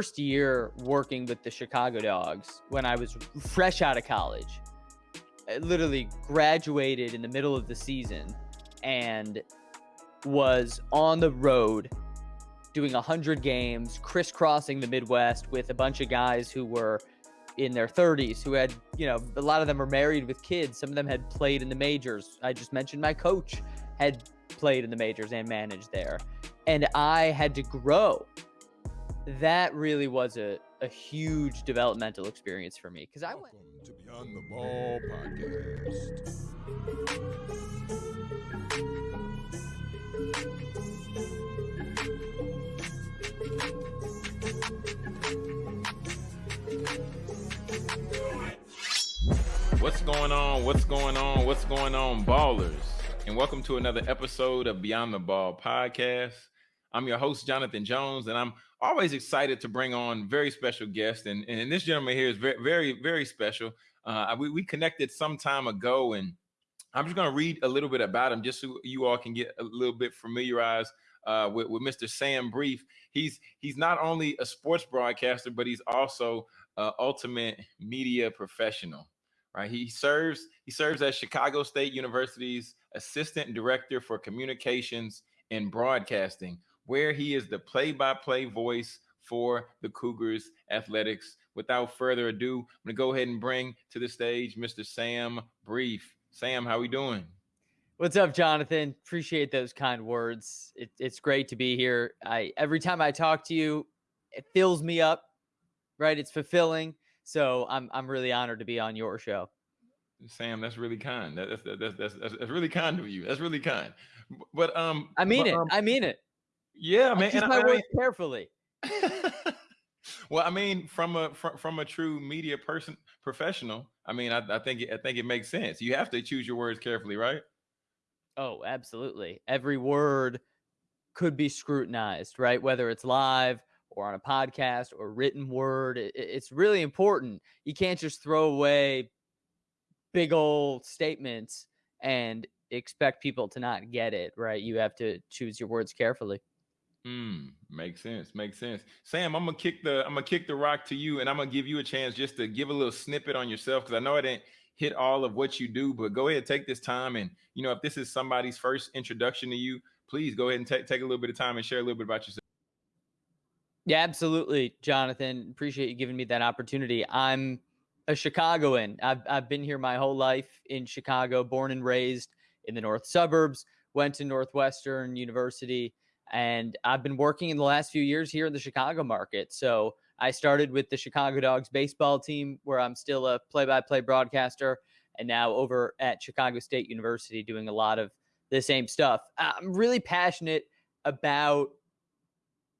first year working with the Chicago Dogs when I was fresh out of college. I literally graduated in the middle of the season and was on the road doing 100 games, crisscrossing the Midwest with a bunch of guys who were in their 30s who had, you know, a lot of them were married with kids. Some of them had played in the majors. I just mentioned my coach had played in the majors and managed there. And I had to grow. That really was a, a huge developmental experience for me because I went to Beyond the Ball podcast. What's going on? What's going on? What's going on, ballers? And welcome to another episode of Beyond the Ball podcast. I'm your host, Jonathan Jones, and I'm always excited to bring on very special guests. And, and this gentleman here is very, very, very special. Uh, we, we connected some time ago, and I'm just going to read a little bit about him just so you all can get a little bit familiarized uh, with, with Mr. Sam Brief. He's he's not only a sports broadcaster, but he's also an ultimate media professional right? He serves he serves as Chicago State University's assistant director for communications and broadcasting, where he is the play-by-play voice for the Cougars athletics. Without further ado, I'm going to go ahead and bring to the stage Mr. Sam Brief. Sam, how we doing? What's up, Jonathan? Appreciate those kind words. It, it's great to be here. I every time I talk to you, it fills me up. Right? It's fulfilling. So I'm I'm really honored to be on your show. Sam, that's really kind. That's that's that's that's, that's really kind of you. That's really kind. But um, I mean but, it. Um, I mean it. Yeah, man. My I, words I carefully. well, I mean, from a from, from a true media person professional, I mean, I, I think I think it makes sense. You have to choose your words carefully, right? Oh, absolutely. Every word could be scrutinized, right? Whether it's live or on a podcast or written word. It, it's really important. You can't just throw away big old statements and expect people to not get it, right? You have to choose your words carefully. Hmm, makes sense. Makes sense. Sam, I'm gonna kick the I'm gonna kick the rock to you, and I'm gonna give you a chance just to give a little snippet on yourself because I know I didn't hit all of what you do, but go ahead, take this time, and you know if this is somebody's first introduction to you, please go ahead and take take a little bit of time and share a little bit about yourself. Yeah, absolutely, Jonathan. Appreciate you giving me that opportunity. I'm a Chicagoan. I've, I've been here my whole life in Chicago, born and raised in the north suburbs, went to Northwestern University, and I've been working in the last few years here in the Chicago market. So I started with the Chicago Dogs baseball team, where I'm still a play by play broadcaster, and now over at Chicago State University doing a lot of the same stuff. I'm really passionate about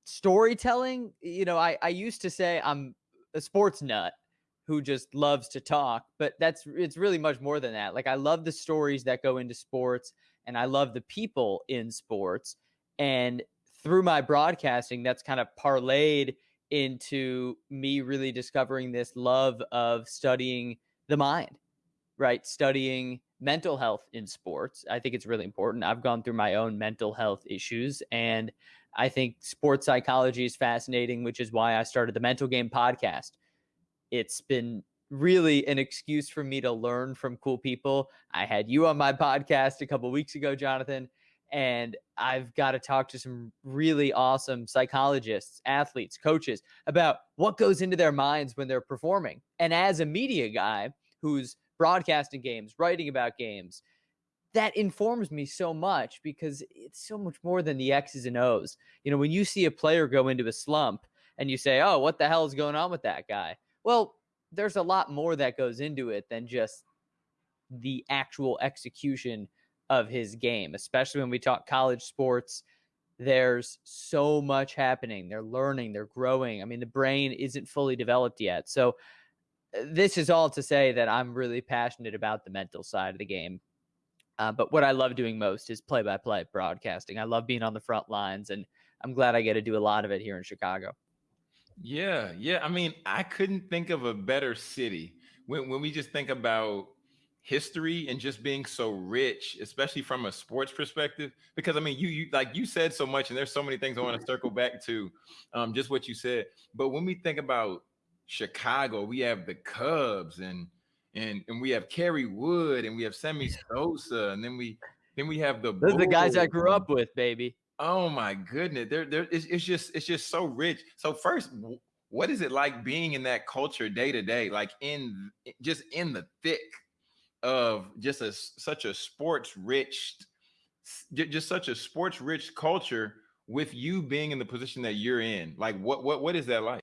storytelling, you know, I, I used to say I'm a sports nut who just loves to talk, but that's it's really much more than that. Like I love the stories that go into sports and I love the people in sports. And through my broadcasting, that's kind of parlayed into me really discovering this love of studying the mind, right? Studying mental health in sports. I think it's really important. I've gone through my own mental health issues and I think sports psychology is fascinating, which is why I started the Mental Game podcast. It's been really an excuse for me to learn from cool people. I had you on my podcast a couple weeks ago, Jonathan, and I've got to talk to some really awesome psychologists, athletes, coaches about what goes into their minds when they're performing. And as a media guy who's broadcasting games, writing about games, that informs me so much because it's so much more than the X's and O's. You know, when you see a player go into a slump and you say, oh, what the hell is going on with that guy? Well, there's a lot more that goes into it than just the actual execution of his game, especially when we talk college sports. There's so much happening. They're learning, they're growing. I mean, the brain isn't fully developed yet. So, uh, this is all to say that I'm really passionate about the mental side of the game uh, but what I love doing most is play by play broadcasting. I love being on the front lines, and I'm glad I get to do a lot of it here in Chicago. Yeah, yeah. I mean, I couldn't think of a better city when when we just think about history and just being so rich, especially from a sports perspective. Because I mean, you you like you said so much, and there's so many things I want to circle back to, um, just what you said. But when we think about Chicago, we have the Cubs and and and we have Kerry Wood and we have Sammy Sosa, and then we then we have the Those are the guys I grew up with, baby. Oh my goodness, there, there, it's, it's just, it's just so rich. So first, what is it like being in that culture day to day, like in just in the thick of just such a sports rich, just such a sports rich culture with you being in the position that you're in? Like, what, what, what is that like?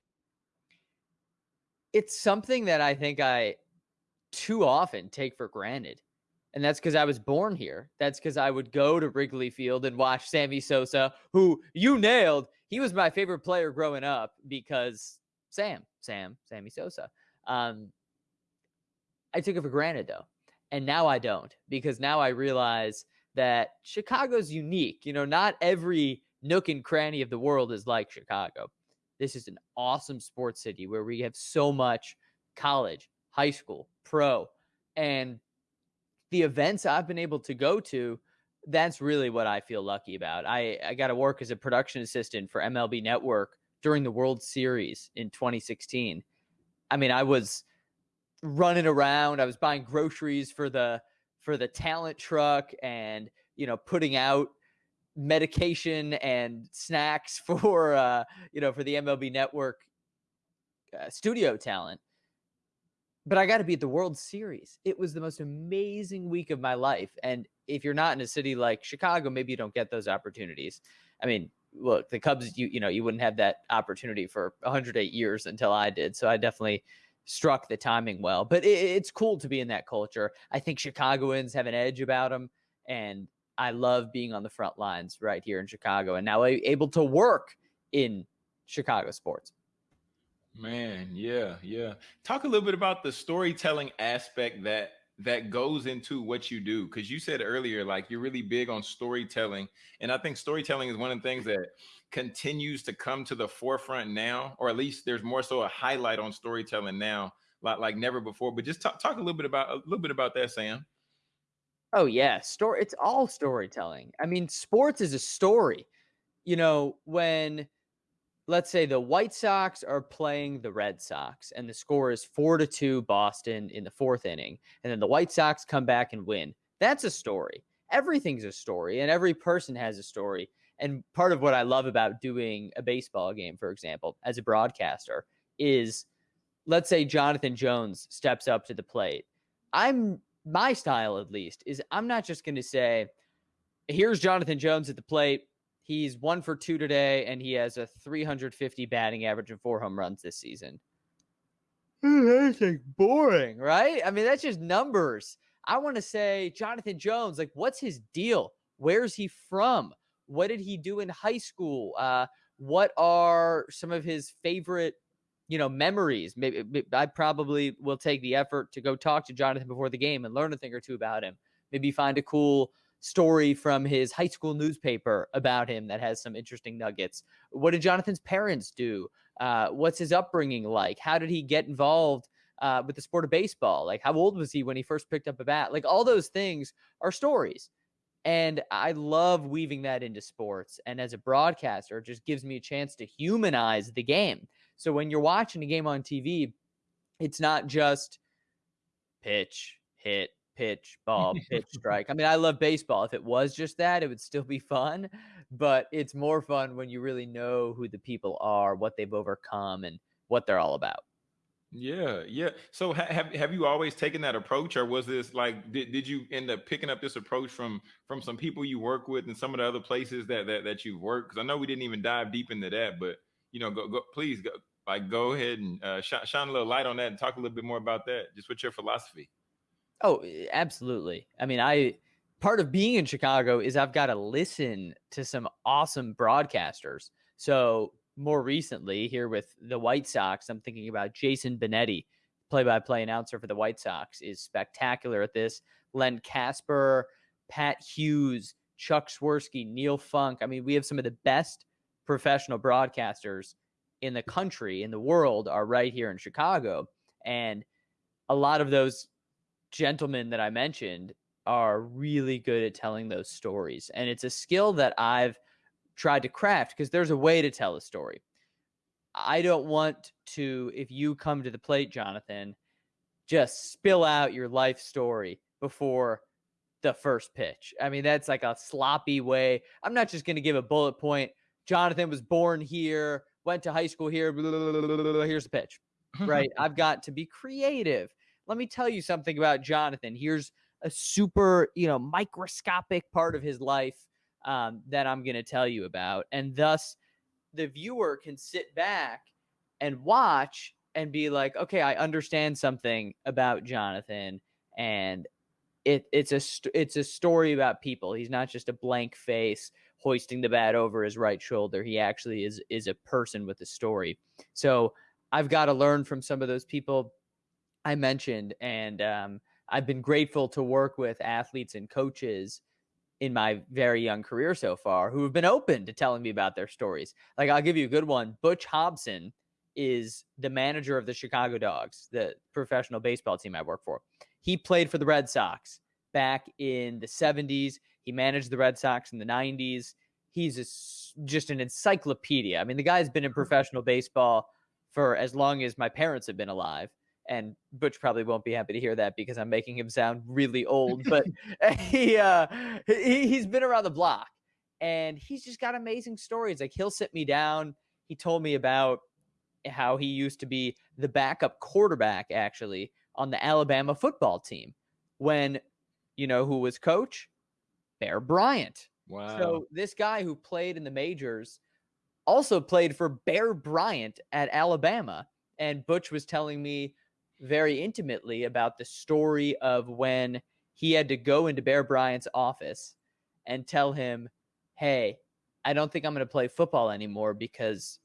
It's something that I think I too often take for granted. And that's because I was born here. That's because I would go to Wrigley Field and watch Sammy Sosa, who you nailed. He was my favorite player growing up because Sam, Sam, Sammy Sosa. Um, I took it for granted though. And now I don't because now I realize that Chicago's unique. You know, not every nook and cranny of the world is like Chicago. This is an awesome sports city where we have so much college, high school, pro, and the events I've been able to go to, that's really what I feel lucky about. I, I got to work as a production assistant for MLB Network during the World Series in 2016. I mean, I was running around, I was buying groceries for the for the talent truck and, you know, putting out medication and snacks for uh, you know, for the MLB Network uh, studio talent but I got to be at the World Series. It was the most amazing week of my life. And if you're not in a city like Chicago, maybe you don't get those opportunities. I mean, look, the Cubs, you you know, you wouldn't have that opportunity for 108 years until I did. So I definitely struck the timing well. But it, it's cool to be in that culture. I think Chicagoans have an edge about them, and I love being on the front lines right here in Chicago, and now able to work in Chicago sports. Man, yeah, yeah. Talk a little bit about the storytelling aspect that that goes into what you do because you said earlier like you're really big on storytelling and i think storytelling is one of the things that continues to come to the forefront now or at least there's more so a highlight on storytelling now like like never before but just talk, talk a little bit about a little bit about that sam Oh yeah, story. It's all storytelling. I mean, sports is a story. You know, when let's say the White Sox are playing the Red Sox and the score is 4 to 2 Boston in the 4th inning and then the White Sox come back and win. That's a story. Everything's a story and every person has a story. And part of what I love about doing a baseball game, for example, as a broadcaster is let's say Jonathan Jones steps up to the plate. I'm my style at least is I'm not just going to say here's Jonathan Jones at the plate He's one for two today, and he has a 350 batting average and four home runs this season. Hmm, that's like boring, right? I mean, that's just numbers. I want to say Jonathan Jones, like, what's his deal? Where's he from? What did he do in high school? Uh, what are some of his favorite, you know, memories? Maybe I probably will take the effort to go talk to Jonathan before the game and learn a thing or two about him. Maybe find a cool story from his high school newspaper about him that has some interesting nuggets. What did Jonathan's parents do? Uh, what's his upbringing like? How did he get involved uh, with the sport of baseball? Like, how old was he when he first picked up a bat? Like, all those things are stories. And I love weaving that into sports. And as a broadcaster, it just gives me a chance to humanize the game. So when you're watching a game on TV, it's not just pitch, hit, pitch, ball, pitch, strike. I mean, I love baseball. If it was just that, it would still be fun, but it's more fun when you really know who the people are, what they've overcome, and what they're all about. Yeah, yeah. So ha- have have you always taken that approach, or was this like did, did you end up picking up this approach from from some people you work with and some of the other places that that that you've worked? Because I know we didn't even dive deep into that, but you know, go go please go like go ahead and uh, sh- shine a little light on that and talk a little bit more about that. Just what's your philosophy? Oh, absolutely. I mean, I part of being in Chicago is I've got to listen to some awesome broadcasters. So more recently here with the White Sox, I'm thinking about Jason Benetti, play-by-play announcer for the White Sox, is spectacular at this. Len Kasper, Pat Hughes, Chuck Swirsky, Neil Funk. I mean, we have some of the best professional broadcasters in the country, in the world, are right here in Chicago, and a lot of those gentlemen that I mentioned are really good at telling those stories. And it's a skill that I've tried to craft because there's a way to tell a story. I don't want to, if you come to the plate, Jonathan, just spill out your life story before the first pitch. I mean, that's like a sloppy way. I'm not just going to give a bullet point. Jonathan was born here, went to high school here. Blah, blah, blah, here's the pitch, right? I've got to be creative. Let me tell you something about Jonathan. Here's a super, you know, microscopic part of his life um, that I'm going to tell you about. And thus, the viewer can sit back and watch and be like, okay, I understand something about Jonathan. And it, it's a it's a story about people. He's not just a blank face hoisting the bat over his right shoulder. He actually is is a person with a story. So I've got to learn from some of those people I mentioned, and um, I've been grateful to work with athletes and coaches in my very young career so far who have been open to telling me about their stories. Like I'll give you a good one. Butch Hobson is the manager of the Chicago Dogs, the professional baseball team I work for. He played for the Red Sox back in the 70s. He managed the Red Sox in the 90s. He's a, just an encyclopedia. I mean, the guy's been in mm-hmm. professional baseball for as long as my parents have been alive and Butch probably won't be happy to hear that because I'm making him sound really old. But he, uh, he he's been around the block, and he's just got amazing stories. Like he'll sit me down. He told me about how he used to be the backup quarterback actually on the Alabama football team when you know who was coach Bear Bryant. Wow. So this guy who played in the majors also played for Bear Bryant at Alabama. And Butch was telling me very intimately about the story of when he had to go into Bear Bryant's office and tell him, Hey, I don't think I'm going to play football anymore because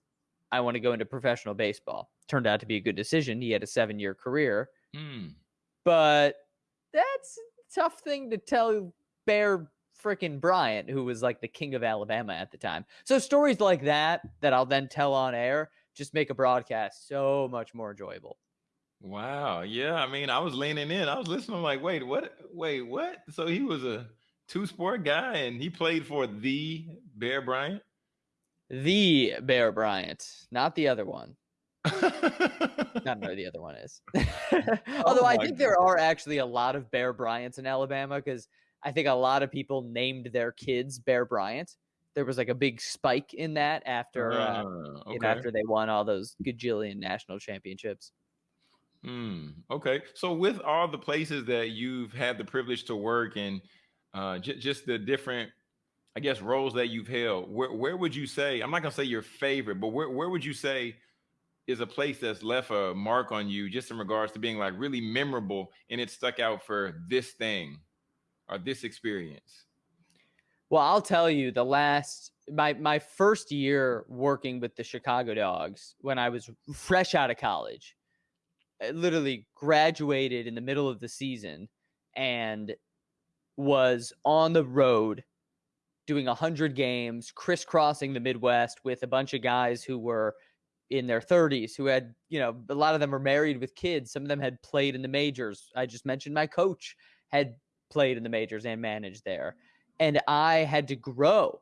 I want to go into professional baseball. Turned out to be a good decision. He had a seven year career. Mm. But that's a tough thing to tell Bear freaking Bryant, who was like the king of Alabama at the time. So stories like that, that I'll then tell on air, just make a broadcast so much more enjoyable. Wow. Yeah. I mean, I was leaning in. I was listening. I'm like, wait, what? Wait, what? So he was a two sport guy and he played for the Bear Bryant? The Bear Bryant, not the other one. I don't know the other one is. Although oh I think God. there are actually a lot of Bear Bryants in Alabama because I think a lot of people named their kids Bear Bryant. There was like a big spike in that after uh, uh, okay. you know, after they won all those gajillion national championships. Hmm. okay. So with all the places that you've had the privilege to work and uh, just the different, I guess, roles that you've held, where, where would you say, I'm not going to say your favorite, but where, where would you say is a place that's left a mark on you just in regards to being like really memorable and it stuck out for this thing or this experience? Well, I'll tell you the last my my first year working with the Chicago Dogs when I was fresh out of college Uh, literally graduated in the middle of the season and was on the road doing 100 games crisscrossing the midwest with a bunch of guys who were in their 30s who had you know a lot of them were married with kids. Some of them had played in the majors. I just mentioned my coach had played in the majors and managed there. And i had to grow.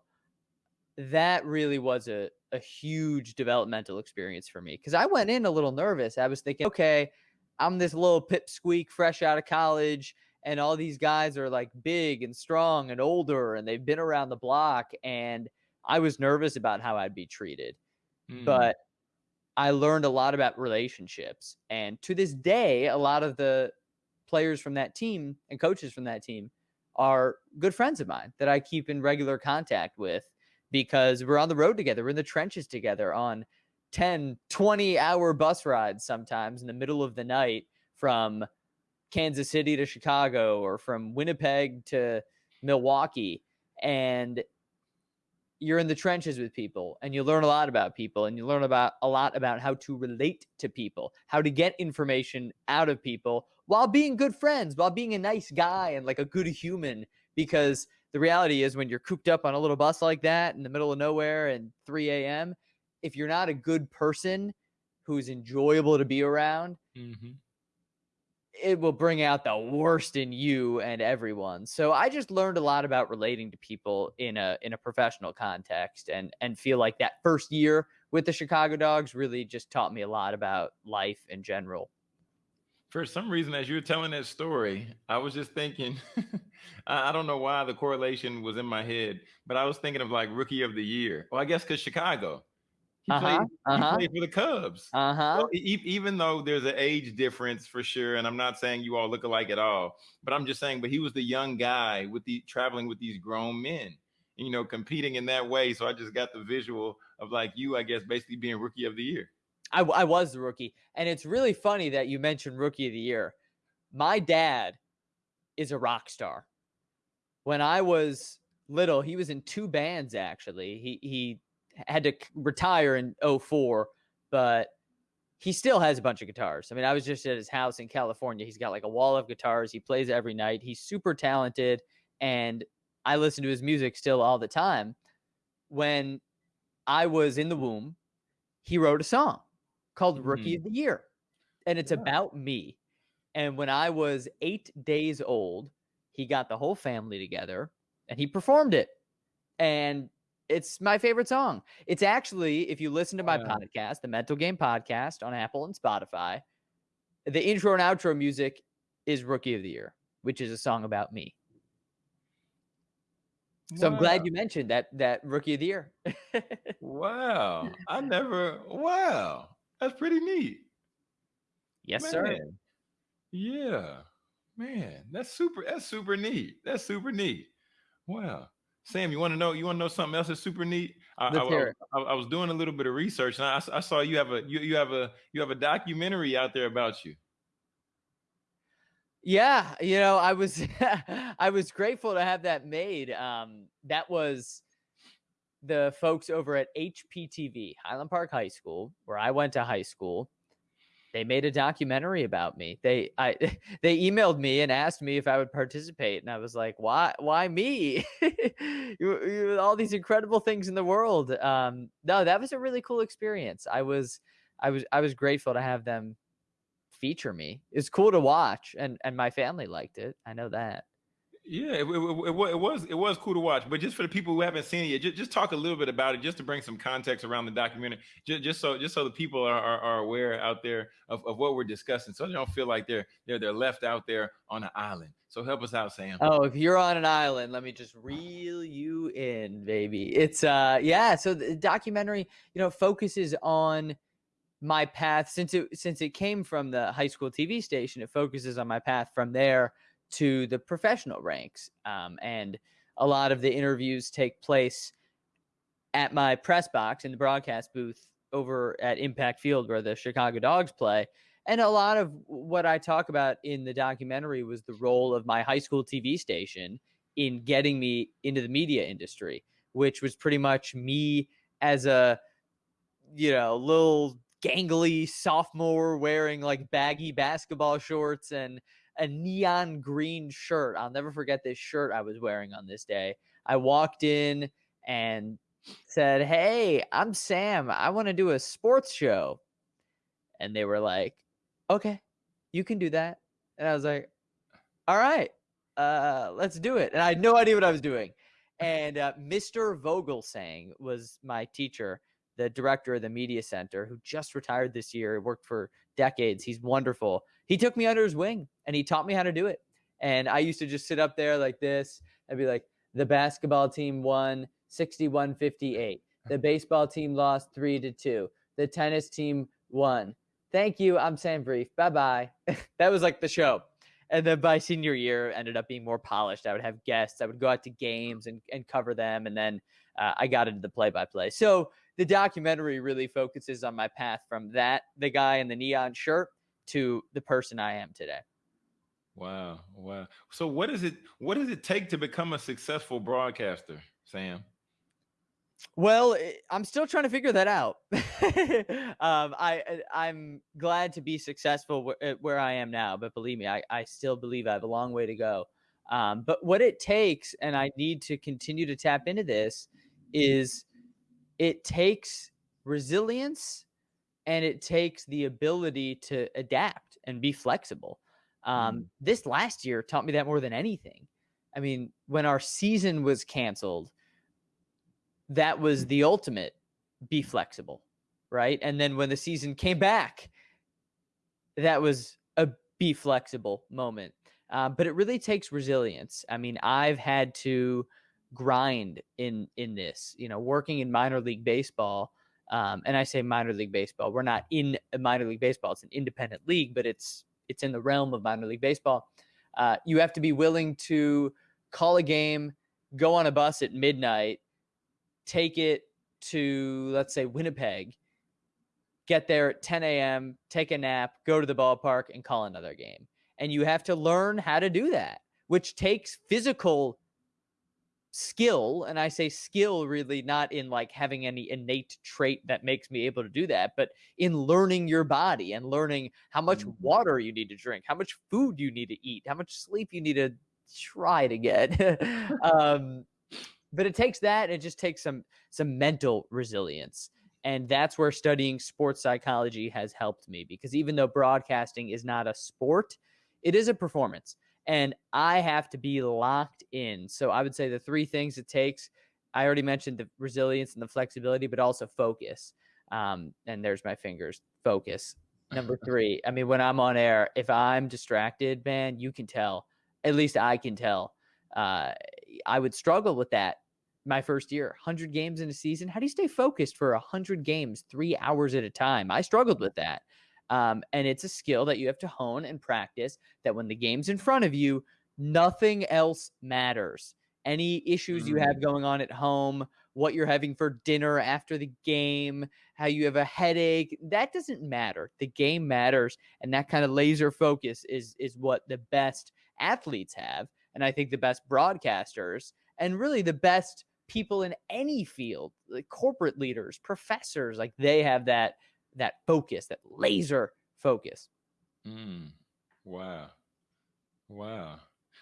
That really was a a huge developmental experience for me because I went in a little nervous. I was thinking, okay, I'm this little pipsqueak fresh out of college, and all these guys are like big and strong and older, and they've been around the block. And I was nervous about how I'd be treated. Mm. But I learned a lot about relationships. And to this day, a lot of the players from that team and coaches from that team are good friends of mine that I keep in regular contact with because we're on the road together. We're in the trenches together on 10, 20 hour bus rides sometimes in the middle of the night from Kansas City to Chicago or from Winnipeg to Milwaukee. And you're in the trenches with people and you learn a lot about people and you learn about a lot about how to relate to people, how to get information out of people while being good friends, while being a nice guy and like a good human because the reality is when you're cooped up on a little bus like that in the middle of nowhere and 3 a.m., if you're not a good person who's enjoyable to be around, mm-hmm. it will bring out the worst in you and everyone. So I just learned a lot about relating to people in a in a professional context and and feel like that first year with the Chicago Dogs really just taught me a lot about life in general. For some reason, as you were telling that story, I was just thinking, I don't know why the correlation was in my head, but I was thinking of like rookie of the year. Well, I guess because Chicago. He played. Uh-huh. He Uh-huh. played for the Cubs. Uh-huh. So, e- e- even though there's an age difference for sure, and I'm not saying you all look alike at all, but I'm just saying, but he was the young guy with the traveling with these grown men, you know, competing in that way. So I just got the visual of like you, I guess, basically being rookie of the year. I, I was the rookie. And it's really funny that you mentioned rookie of the year. My dad is a rock star. When I was little, he was in two bands actually. He he had to retire in 04, but he still has a bunch of guitars. I mean, I was just at his house in California. He's got like a wall of guitars. He plays every night. He's super talented and I listen to his music still all the time. When I was in the womb, he wrote a song called Rookie mm-hmm. of the Year. And it's Yeah. about me. And when I was eight days old, he got the whole family together and he performed it. And it's my favorite song. It's actually, if you listen to my Wow. podcast, the Mental Game Podcast on Apple and Spotify, the intro and outro music is Rookie of the Year, which is a song about me. So I'm glad you mentioned that that Rookie of the Year. Wow. I never, wow. That's pretty neat. yes, sir. Yeah. Man, that's super, that's super neat. That's super neat. Wow. Sam, you want to know, you want to know something else that's super neat? I, I, Let's hear it. I- I was doing a little bit of research and I, s- I saw you have a, you, you have a, you have a documentary out there about you. Yeah, you know, I was I was grateful to have that made. Um, that was the folks over at HPTV, Highland Park High School, where I went to high school. They made a documentary about me. They I they emailed me and asked me if I would participate, and I was like, "Why? Why me? you, you, all these incredible things in the world." Um, no, that was a really cool experience. I was I was I was grateful to have them feature me. It's cool to watch, and and my family liked it. I know that. Yeah, it, it, it, it was it was cool to watch, but just for the people who haven't seen it yet, just, just talk a little bit about it, just to bring some context around the documentary, just, just so just so the people are, are, are aware out there of, of what we're discussing, so they don't feel like they're they're they're left out there on an island. So help us out, Sam. Oh, if you're on an island, let me just reel you in, baby. It's uh yeah, so the documentary, you know, focuses on my path since it since it came from the high school TV station, it focuses on my path from there to the professional ranks. Um, and a lot of the interviews take place at my press box in the broadcast booth over at Impact Field where the Chicago Dogs play. And a lot of what I talk about in the documentary was the role of my high school TV station in getting me into the media industry, which was pretty much me as a, you know, little gangly sophomore wearing like baggy basketball shorts and a neon green shirt. I'll never forget this shirt I was wearing on this day. I walked in and said, Hey, I'm Sam. I want to do a sports show. And they were like, Okay, you can do that. And I was like, All right, uh, let's do it. And I had no idea what I was doing. And uh, Mr. Vogelsang was my teacher, the director of the media center, who just retired this year, worked for decades. He's wonderful. He took me under his wing and he taught me how to do it. And I used to just sit up there like this and be like, the basketball team won 61 58. The baseball team lost three to two. The tennis team won. Thank you. I'm Sam Brief. Bye bye. that was like the show. And then by senior year, ended up being more polished. I would have guests. I would go out to games and, and cover them. And then uh, I got into the play by play. So the documentary really focuses on my path from that, the guy in the neon shirt, to the person I am today. Wow, wow. So what is it? What does it take to become a successful broadcaster, Sam? Well, eh, I'm still trying to figure that out. um, I I- I'm glad to be successful wh- at where I am now, but believe me, I, I still believe I have a long way to go. Um, but what it takes, and I need to continue to tap into this, is it takes resilience and it takes the ability to adapt and be flexible. Um, Mm. This last year taught me that more than anything. I mean, when our season was canceled, that was the ultimate be flexible, right? And then when the season came back, that was a be flexible moment. Uh, but it really takes resilience. I mean, I've had to grind in in this. You know, working in minor league baseball, um, and I say minor league baseball. We're not in a minor league baseball; it's an independent league, but it's it's in the realm of minor league baseball. Uh, you have to be willing to call a game, go on a bus at midnight, take it to let's say Winnipeg, get there at 10 a.m., take a nap, go to the ballpark, and call another game. And you have to learn how to do that, which takes physical skill. And I say skill really not in like having any innate trait that makes me able to do that, but in learning your body and learning how much Mhm. water you need to drink, how much food you need to eat, how much sleep you need to try to get. um, but it takes that. It just takes some some mental resilience and that's where studying sports psychology has helped me because even though broadcasting is not a sport it is a performance and i have to be locked in. So i would say the three things it takes i already mentioned the resilience and the flexibility but also focus um, and there's my fingers focus. Number three i mean when i'm on air if i'm distracted man you can tell at least i can tell uh, i would struggle with that my first year 100 games in a season. How do you stay focused for 100 games three hours at a time? I struggled with that um, and it's a skill that you have to hone and practice that when the game's in front of you nothing else matters. Any issues you have going on at home what you're having for dinner after the game how you have a headache that doesn't matter. The game matters and that kind of laser focus is is what the best athletes have and i think the best broadcasters and really the best people in any field like corporate leaders professors like they have that that focus that laser focus Mm. Wow. Wow.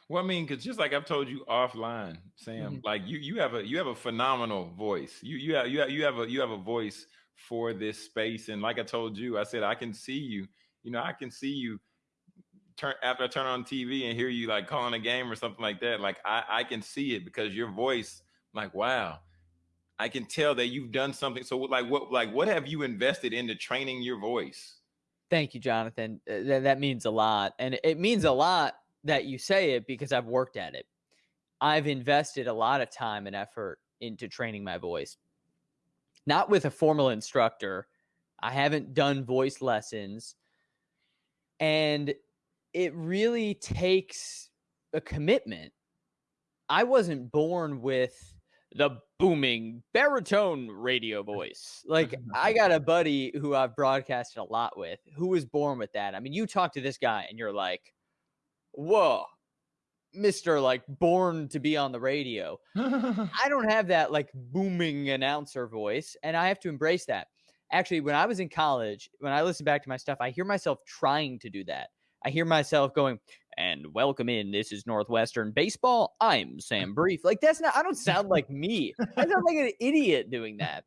Well, I mean, because just like I've told you offline, Sam, Mhm. like you you have a you have a phenomenal voice. You you have you have you have a you have a voice for this space. And like I told you, I said I can see you. You know, I can see you turn after I turn on TV and hear you like calling a game or something like that. Like I I can see it because your voice, like wow, I can tell that you've done something. So like what like what have you invested into training your voice? Thank you, Jonathan. Uh, That, that means a lot. And it means a lot that you say it because I've worked at it. I've invested a lot of time and effort into training my voice. Not with a formal instructor. I haven't done voice lessons. And it really takes a commitment. I wasn't born with the booming baritone radio voice. Like I got a buddy who I've broadcasted a lot with who was born with that. I mean, you talk to this guy and you're like, "Whoa, Mr. like born to be on the radio." I don't have that like booming announcer voice, and I have to embrace that. Actually, when I was in college, when I listen back to my stuff, I hear myself trying to do that. I hear myself going, and welcome in. This is Northwestern Baseball. I'm Sam Brief. Like, that's not, I don't sound like me. I sound like an idiot doing that.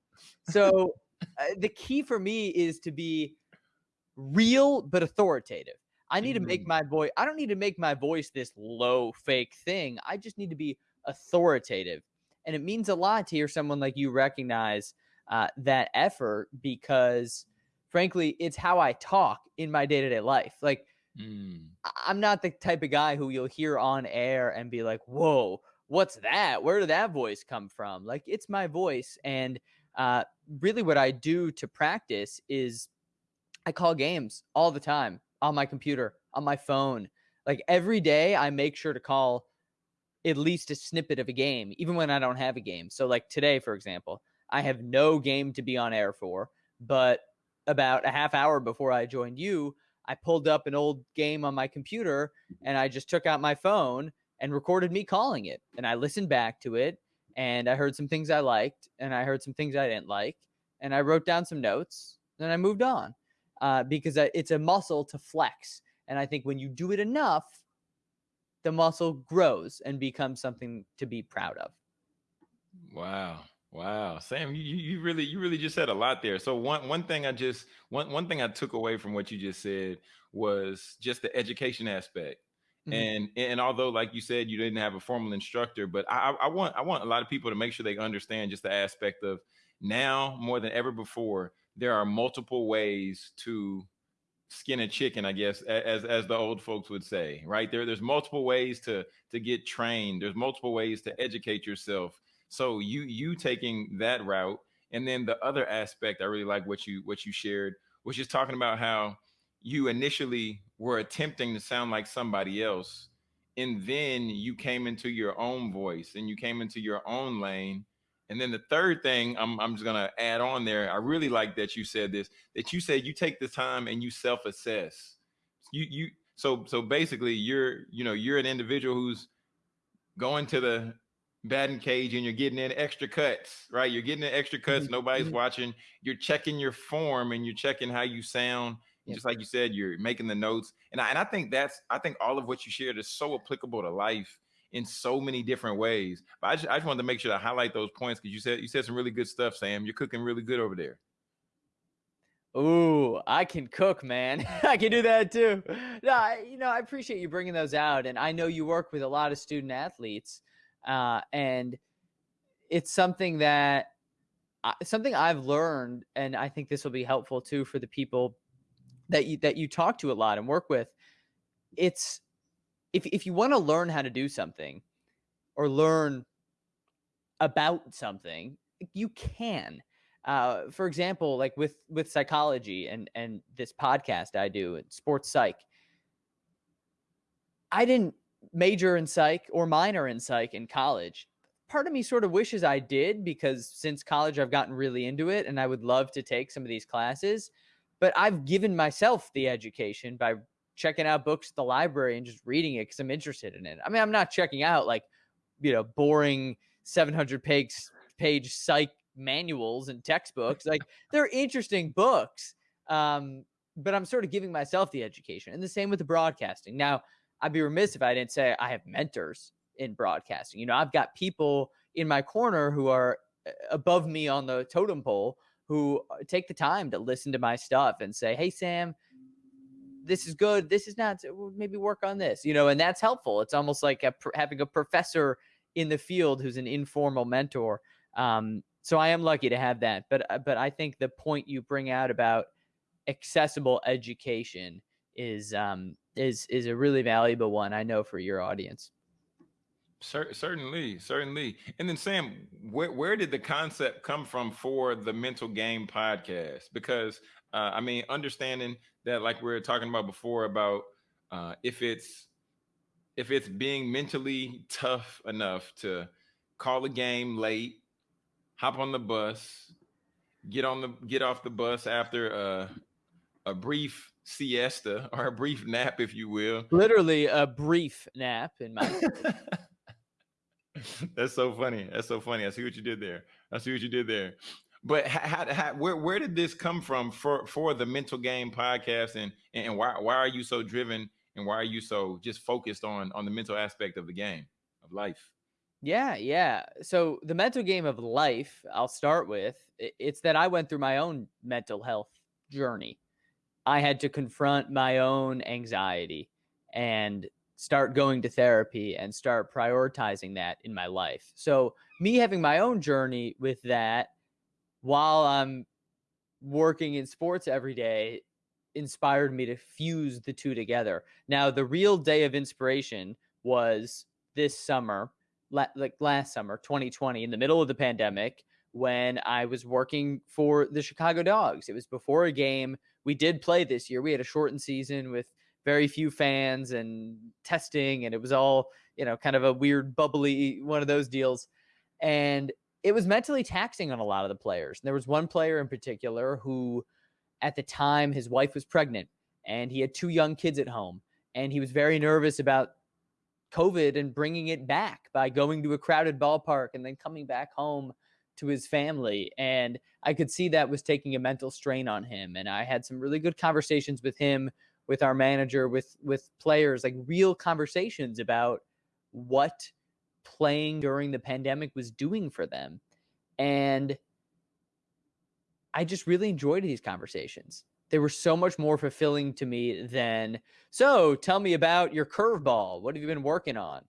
So, uh, the key for me is to be real but authoritative. I need to make Mm. my voice, I don't need to make my voice this low fake thing. I just need to be authoritative. And it means a lot to hear someone like you recognize uh, that effort because, frankly, it's how I talk in my day to day life. Like, Mm. I'm not the type of guy who you'll hear on air and be like, whoa, what's that? Where did that voice come from? Like, it's my voice. And uh, really, what I do to practice is I call games all the time on my computer, on my phone. Like, every day, I make sure to call at least a snippet of a game, even when I don't have a game. So, like today, for example, I have no game to be on air for, but about a half hour before I joined you, I pulled up an old game on my computer and I just took out my phone and recorded me calling it. And I listened back to it and I heard some things I liked and I heard some things I didn't like. And I wrote down some notes and I moved on uh, because it's a muscle to flex. And I think when you do it enough, the muscle grows and becomes something to be proud of. Wow. Wow, Sam, you, you really you really just said a lot there. So one one thing I just one one thing I took away from what you just said was just the education aspect. Mhm. And and although like you said you didn't have a formal instructor, but I, I want I want a lot of people to make sure they understand just the aspect of now more than ever before there are multiple ways to skin a chicken, I guess, as as the old folks would say, right? There, there's multiple ways to to get trained. There's multiple ways to educate yourself. So you you taking that route, and then the other aspect, I really like what you what you shared, was just talking about how you initially were attempting to sound like somebody else, and then you came into your own voice and you came into your own lane. And then the third thing I'm, I'm just gonna add on there. I really like that you said this that you said you take the time and you self-assess. You you so so basically you're you know you're an individual who's going to the batting cage and you're getting in extra cuts, right? You're getting in extra cuts, Mhm, nobody's mhm. watching. You're checking your form and you're checking how you sound. Yep. Just like you said, you're making the notes. And I, and I think that's I think all of what you shared is so applicable to life in so many different ways. But I just I just wanted to make sure to highlight those points because you said you said some really good stuff, Sam. You're cooking really good over there. Ooh, I can cook, man. I can do that too. No, I, you know, I appreciate you bringing those out, and I know you work with a lot of student athletes, uh, and it's something that something I've learned, and I think this will be helpful too for the people that you that you talk to a lot and work with. It's if if you want to learn how to do something or learn about something, you can. Uh, for example, like with with psychology and and this podcast I do, sports psych. I didn't major in psych or minor in psych in college. Part of me sort of wishes I did because since college I've gotten really into it and I would love to take some of these classes. But I've given myself the education by checking out books at the library and just reading it because I'm interested in it. I mean, I'm not checking out like, you know, boring 700 page, page psych manuals and textbooks. Like, they're interesting books. Um, but I'm sort of giving myself the education. And the same with the broadcasting. Now, I'd be remiss if I didn't say I have mentors in broadcasting. You know, I've got people in my corner who are uh, above me on the totem pole who uh, take the time to listen to my stuff and say, "Hey, Sam, this is good. This is not. Maybe work on this." You know, and that's helpful. It's almost like a, having a professor in the field who's an informal mentor. Um, so I am lucky to have that. But uh, but I think the point you bring out about accessible education is um, is is a really valuable one. I know for your audience. Cer- certainly, certainly. And then Sam, where where did the concept come from for the Mental Game podcast? Because uh, I mean, understanding that, like we were talking about before, about uh, if it's if it's being mentally tough enough to call a game late, hop on the bus, get on the get off the bus after uh, a brief siesta or a brief nap, if you will, Literally a brief nap in my That's so funny. That's so funny. I see what you did there. I see what you did there. But how, how, where where did this come from for for the Mental Game podcast, and and why why are you so driven, and why are you so just focused on on the mental aspect of the game of life? Yeah, yeah. So the mental game of life, I'll start with, it's that I went through my own mental health journey. I had to confront my own anxiety and start going to therapy and start prioritizing that in my life. So me having my own journey with that while I'm working in sports every day inspired me to fuse the two together. Now, the real day of inspiration was this summer, like last summer, 2020, in the middle of the pandemic, when I was working for the Chicago Dogs. It was before a game. We did play this year. We had a shortened season with very few fans and testing, and it was all, you know, kind of a weird, bubbly one of those deals. And it was mentally taxing on a lot of the players. And there was one player in particular who, at the time, his wife was pregnant and he had two young kids at home. And he was very nervous about COVID and bringing it back by going to a crowded ballpark and then coming back home to his family. And I could see that was taking a mental strain on him. And I had some really good conversations with him, with our manager, with with players, like real conversations about what playing during the pandemic was doing for them. And I just really enjoyed these conversations. They were so much more fulfilling to me than, so tell me about your curveball. What have you been working on?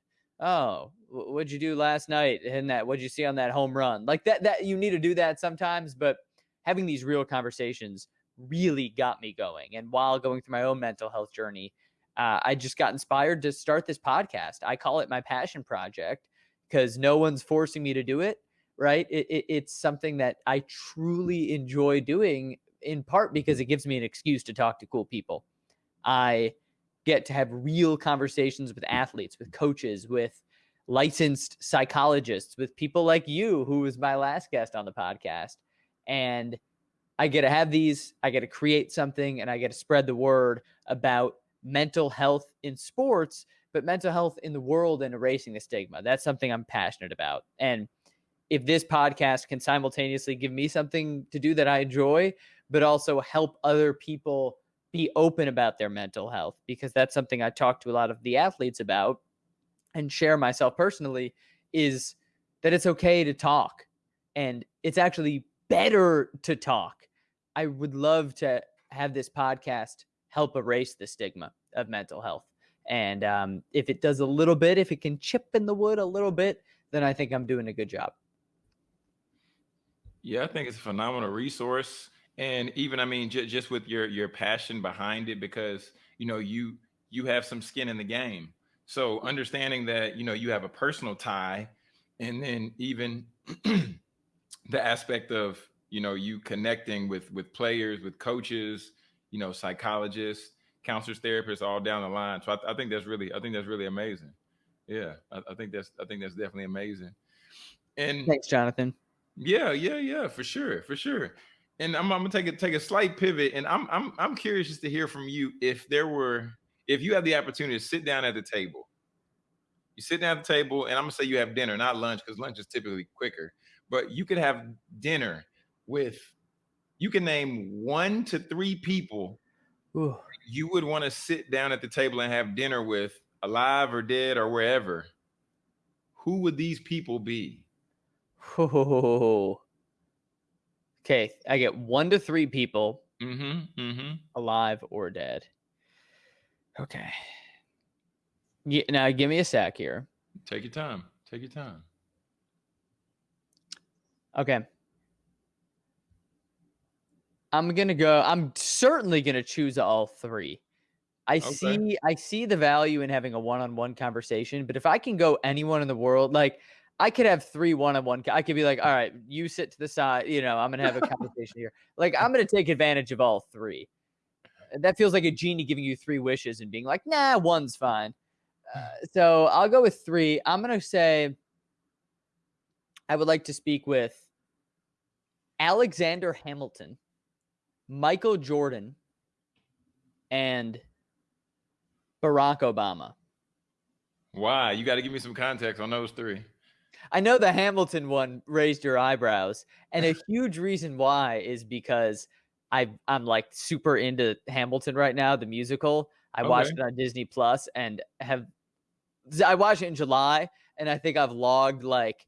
Oh, what'd you do last night? And that, what'd you see on that home run? Like that, that you need to do that sometimes, but having these real conversations really got me going. And while going through my own mental health journey, uh, I just got inspired to start this podcast. I call it my passion project because no one's forcing me to do it right? It, it, it's something that I truly enjoy doing in part because it gives me an excuse to talk to cool people. I get to have real conversations with athletes, with coaches, with licensed psychologists, with people like you, who was my last guest on the podcast. And I get to have these, I get to create something, and I get to spread the word about mental health in sports, but mental health in the world and erasing the stigma. That's something I'm passionate about. And if this podcast can simultaneously give me something to do that I enjoy, but also help other people be open about their mental health, because that's something I talk to a lot of the athletes about and share myself personally, is that it's okay to talk and it's actually better to talk. I would love to have this podcast help erase the stigma of mental health. And um, if it does a little bit, if it can chip in the wood a little bit, then I think I'm doing a good job. Yeah, I think it's a phenomenal resource, and even I mean, j- just with your your passion behind it, because you know you you have some skin in the game. So understanding that you know you have a personal tie, and then even the aspect of you know you connecting with with players, with coaches, you know, psychologists, counselors, therapists, all down the line. So I, I think that's really I think that's really amazing. Yeah, I, I think that's I think that's definitely amazing. And thanks, Jonathan. Yeah, yeah, yeah, for sure, for sure. And I'm, I'm gonna take a take a slight pivot, and I'm I'm I'm curious just to hear from you if there were if you had the opportunity to sit down at the table. You sit down at the table, and I'm gonna say you have dinner, not lunch, because lunch is typically quicker. But you could have dinner with. You can name one to three people Ooh. you would want to sit down at the table and have dinner with, alive or dead or wherever. Who would these people be? Oh. Okay, I get one to three people, Mm-hmm. Mm-hmm. alive or dead. Okay. Yeah, now give me a sec here. Take your time. Take your time. Okay. I'm gonna go. I'm certainly gonna choose all three. I Okay. see. I see the value in having a one-on-one conversation, but if I can go anyone in the world, like I could have three one-on-one. I could be like, all right, you sit to the side. You know, I'm gonna have a conversation here. Like I'm gonna take advantage of all three. That feels like a genie giving you three wishes and being like, nah, one's fine. Uh, so I'll go with three. I'm gonna say I would like to speak with Alexander Hamilton, Michael Jordan, and Barack Obama. Why? You got to give me some context on those three. I know the Hamilton one raised your eyebrows, and a huge reason why is because I I'm like super into Hamilton right now, the musical. I watched it on Disney Plus and have I watched it in July, and I think I've logged like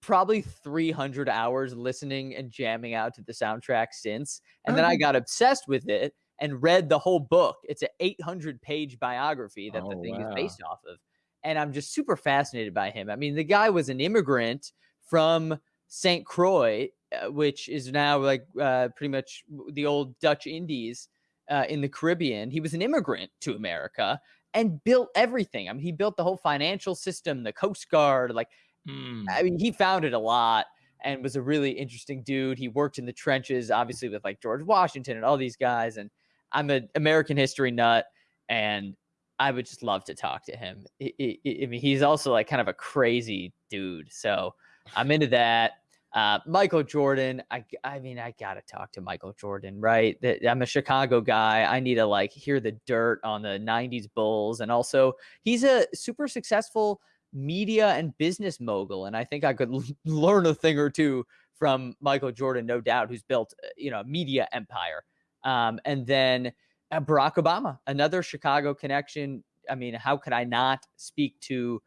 probably 300 hours listening and jamming out to the soundtrack since. And then I got obsessed with it and read the whole book. It's an 800 page biography that the Oh, thing wow. is based off of. And I'm just super fascinated by him. I mean, the guy was an immigrant from St. Croix, uh, which is now like uh, pretty much the old Dutch Indies uh, in the Caribbean. He was an immigrant to America and built everything. I mean, he built the whole financial system, the Coast Guard, like Hmm. I mean, he founded a lot and was a really interesting dude. He worked in the trenches, obviously, with like George Washington and all these guys. And I'm an American history nut, and I would just love to talk to him. I, I- I mean, he's also like kind of a crazy dude. So I'm into that. Uh, Michael Jordan, I, I mean, I gotta talk to Michael Jordan, right? I'm a Chicago guy. I need to like hear the dirt on the '90s Bulls, and also he's a super successful media and business mogul, and I think I could l- learn a thing or two from Michael Jordan, no doubt, who's built uh, you know a media empire. Um, and then Barack Obama, another Chicago connection. I mean, how could I not speak to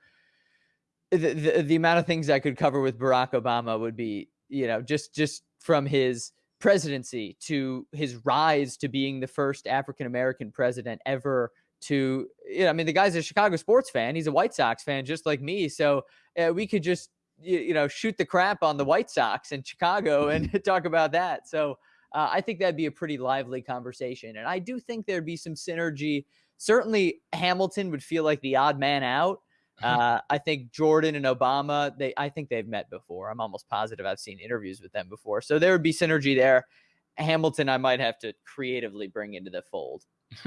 the, the the amount of things I could cover with Barack Obama would be, you know, just just from his presidency to his rise to being the first African American president ever to you know, I mean the guy's a Chicago sports fan, he's a White Sox fan just like me, so uh, we could just you, you know shoot the crap on the White Sox in Chicago and talk about that. So uh, I think that'd be a pretty lively conversation, and I do think there'd be some synergy. Certainly, Hamilton would feel like the odd man out. Uh, I think Jordan and Obama, they I think they've met before. I'm almost positive I've seen interviews with them before. So there would be synergy there. Hamilton, I might have to creatively bring into the fold.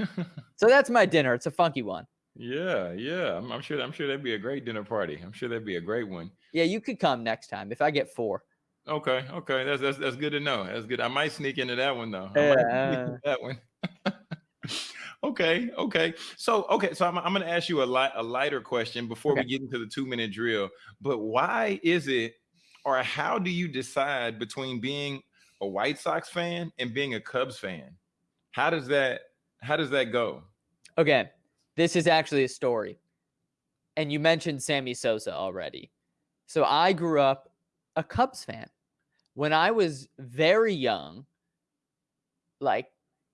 so that's my dinner. It's a funky one. Yeah, yeah. I'm, I'm, sure. I'm sure that'd be a great dinner party. I'm sure that'd be a great one. Yeah, you could come next time if I get four. Okay, okay. That's that's that's good to know. That's good. I might sneak into that one though. Yeah. that one. okay, okay. So okay, so I'm, I'm going to ask you a light a lighter question before okay. we get into the two minute drill. But why is it, or how do you decide between being a White Sox fan and being a Cubs fan? How does that how does that go? Okay, this is actually a story, and you mentioned Sammy Sosa already. So I grew up a Cubs fan. When I was very young, like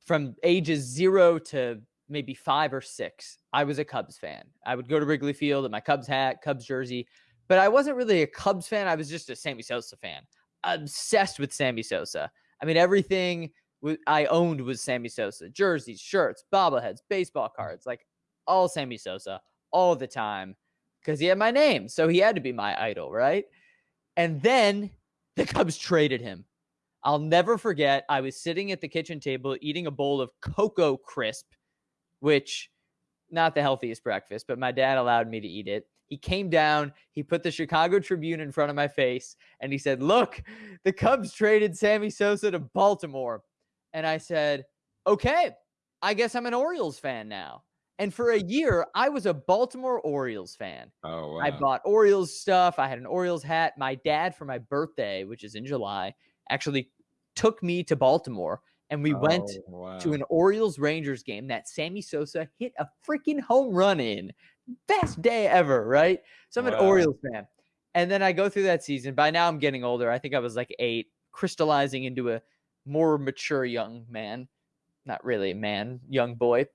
from ages zero to maybe five or six, I was a Cubs fan. I would go to Wrigley Field in my Cubs hat, Cubs jersey, but I wasn't really a Cubs fan. I was just a Sammy Sosa fan, obsessed with Sammy Sosa. I mean, everything I owned was Sammy Sosa jerseys, shirts, bobbleheads, baseball mm. cards, like all Sammy Sosa all the time because he had my name. So he had to be my idol, right? And then the Cubs traded him. I'll never forget. I was sitting at the kitchen table eating a bowl of Cocoa Crisp, which not the healthiest breakfast, but my dad allowed me to eat it. He came down, he put the Chicago Tribune in front of my face, and he said, Look, the Cubs traded Sammy Sosa to Baltimore. And I said, Okay, I guess I'm an Orioles fan now. And for a year, I was a Baltimore Orioles fan. Oh, wow. I bought Orioles stuff. I had an Orioles hat. My dad, for my birthday, which is in July, actually took me to Baltimore and we oh, went wow. to an Orioles Rangers game that Sammy Sosa hit a freaking home run in. Best day ever, right? So I'm wow. an Orioles fan. And then I go through that season. By now I'm getting older. I think I was like eight, crystallizing into a more mature young man. Not really a man, young boy.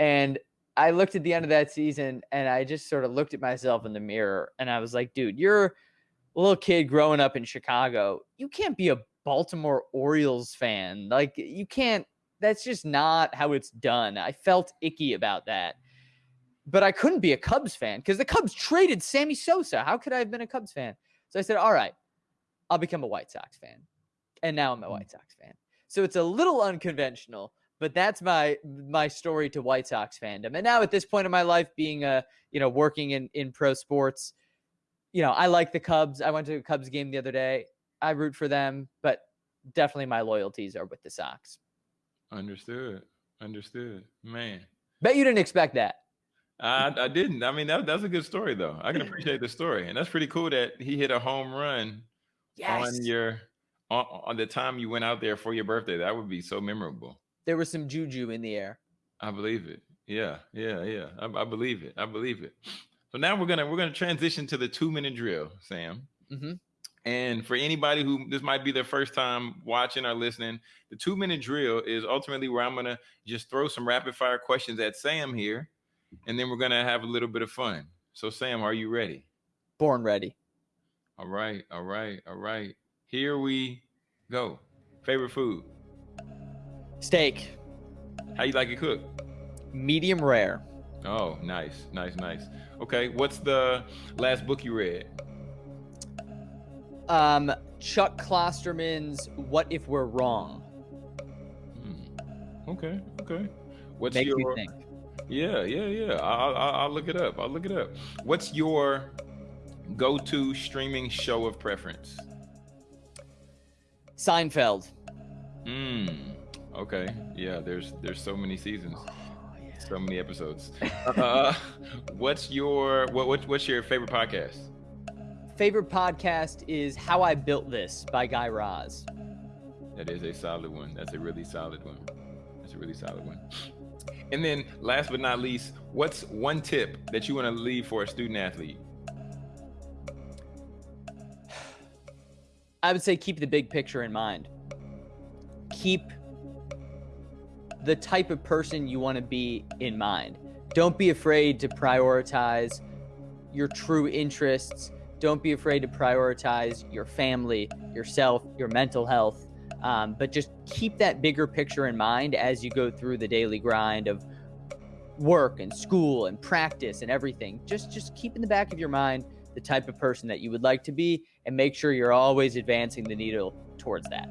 And I looked at the end of that season and I just sort of looked at myself in the mirror and I was like, dude, you're a little kid growing up in Chicago. You can't be a Baltimore Orioles fan. Like you can't that's just not how it's done. I felt icky about that. But I couldn't be a Cubs fan because the Cubs traded Sammy Sosa. How could I have been a Cubs fan? So I said, all right, I'll become a White Sox fan. And now I'm a hmm. White Sox fan. So it's a little unconventional, but that's my my story to White Sox fandom. And now at this point in my life, being a you know working in in pro sports, you know I like the Cubs. I went to a Cubs game the other day. I root for them, but definitely my loyalties are with the Sox. Understood. Understood. Man. Bet you didn't expect that. I, I didn't. I mean, that, that's a good story, though. I can appreciate the story, and that's pretty cool that he hit a home run yes. on your on, on the time you went out there for your birthday. That would be so memorable. There was some juju in the air. I believe it. Yeah, yeah, yeah. I, I believe it. I believe it. So now we're gonna we're gonna transition to the two minute drill, Sam. Mm-hmm. And for anybody who this might be their first time watching or listening, the two minute drill is ultimately where I'm going to just throw some rapid fire questions at Sam here, and then we're going to have a little bit of fun. So, Sam, are you ready? Born ready. All right. All right. All right. Here we go. Favorite food? Steak. How you like it cooked? Medium rare. Oh, nice. Nice. Nice. Okay. What's the last book you read? um, Chuck Klosterman's "What If We're Wrong." Hmm. Okay, okay. What's Makes your? think. Yeah, yeah, yeah. I'll, I'll, I'll look it up. I'll look it up. What's your go-to streaming show of preference? Seinfeld. Hmm. Okay. Yeah. There's there's so many seasons. Oh, yeah. So many episodes. uh, what's your what, what what's your favorite podcast? favorite podcast is How I Built This by Guy Raz. That is a solid one. That's a really solid one. That's a really solid one. And then last but not least, what's one tip that you want to leave for a student athlete? I would say keep the big picture in mind. Keep the type of person you want to be in mind. Don't be afraid to prioritize your true interests. Don't be afraid to prioritize your family, yourself, your mental health. Um, but just keep that bigger picture in mind as you go through the daily grind of work and school and practice and everything. Just just keep in the back of your mind the type of person that you would like to be and make sure you're always advancing the needle towards that.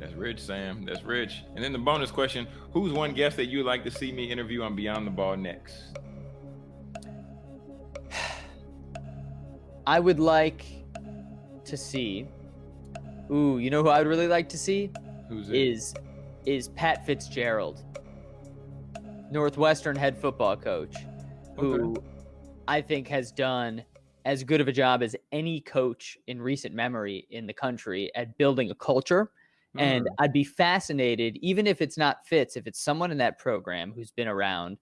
That's rich, Sam. That's rich. And then the bonus question Who's one guest that you'd like to see me interview on Beyond the Ball next? I would like to see. Ooh, you know who I would really like to see? Who's it? Is is Pat Fitzgerald, Northwestern head football coach, who Okay. I think has done as good of a job as any coach in recent memory in the country at building a culture. And Mm, I'd be fascinated, even if it's not Fitz, if it's someone in that program who's been around,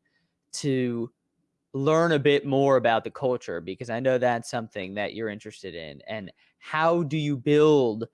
to learn a bit more about the culture because I know that's something that you're interested in. And how do you build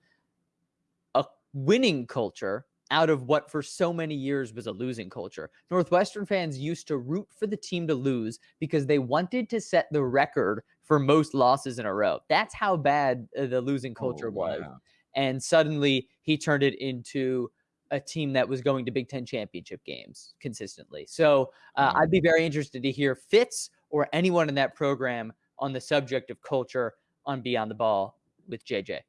a winning culture out of what for so many years was a losing culture? Northwestern fans used to root for the team to lose because they wanted to set the record for most losses in a row. That's how bad uh, the losing oh, culture was wow. And suddenly he turned it into a team that was going to Big Ten championship games consistently. So uh. I'd be very interested to hear Fitz or anyone in that program on the subject of culture on Beyond the Ball with JJ.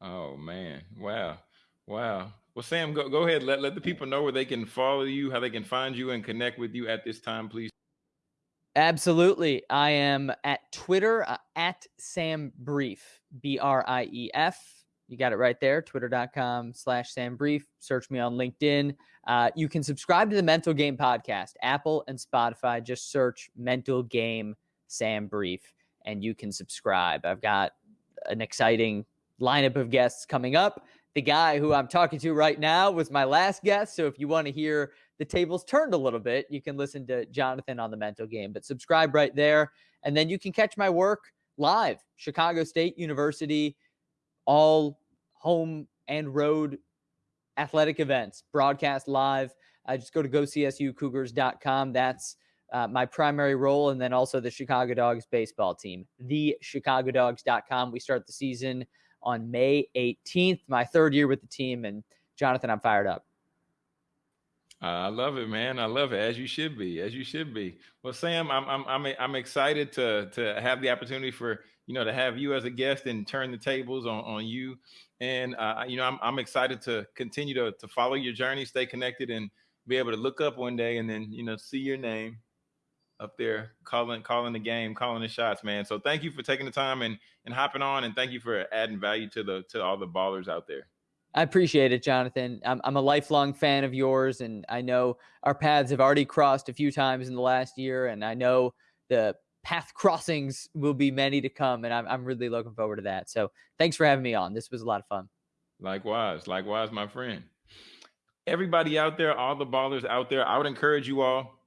Oh man. Wow. Wow. Well, Sam, go, go ahead. Let, let the people know where they can follow you, how they can find you and connect with you at this time, please. Absolutely. I am at Twitter uh, at Sam Brief, B R I E F. You got it right there, twitter.com slash Sam Brief. Search me on LinkedIn. Uh, you can subscribe to the Mental Game Podcast, Apple and Spotify. Just search Mental Game Sam Brief and you can subscribe. I've got an exciting lineup of guests coming up. The guy who I'm talking to right now was my last guest. So if you want to hear the tables turned a little bit, you can listen to Jonathan on the mental game. But subscribe right there. And then you can catch my work live. Chicago State University, all home and road athletic events, broadcast live. Uh, just go to gocsucougars.com. That's uh, my primary role. And then also the Chicago Dogs baseball team, the chicagodogs.com. We start the season on May 18th, my third year with the team. And Jonathan, I'm fired up. I love it, man. I love it as you should be, as you should be. Well, Sam, I'm I'm I'm I'm excited to to have the opportunity for you know to have you as a guest and turn the tables on on you. And uh, you know, I'm I'm excited to continue to to follow your journey, stay connected, and be able to look up one day and then you know see your name up there calling calling the game, calling the shots, man. So thank you for taking the time and and hopping on, and thank you for adding value to the to all the ballers out there. I appreciate it, Jonathan. I'm, I'm a lifelong fan of yours, and I know our paths have already crossed a few times in the last year, and I know the path crossings will be many to come, and I'm, I'm really looking forward to that. So thanks for having me on. This was a lot of fun. Likewise, likewise, my friend. Everybody out there, all the ballers out there, I would encourage you all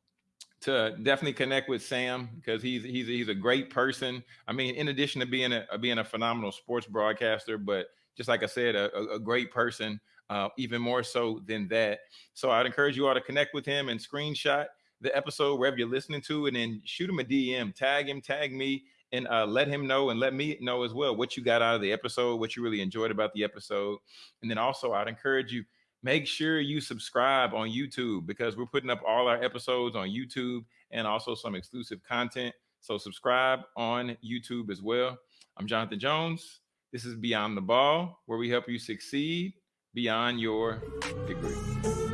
to definitely connect with Sam because he's he's he's a great person. I mean, in addition to being a being a phenomenal sports broadcaster, but just like I said, a, a- a great person, uh, even more so than that. So I'd encourage you all to connect with him and screenshot the episode wherever you're listening to, and then shoot him a DM, tag him, tag me, and uh, let him know and let me know as well what you got out of the episode, what you really enjoyed about the episode, and then also I'd encourage you make sure you subscribe on YouTube because we're putting up all our episodes on YouTube and also some exclusive content. So subscribe on YouTube as well. I'm Jonathan Jones. This is Beyond the Ball, where we help you succeed beyond your degree.